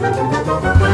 Música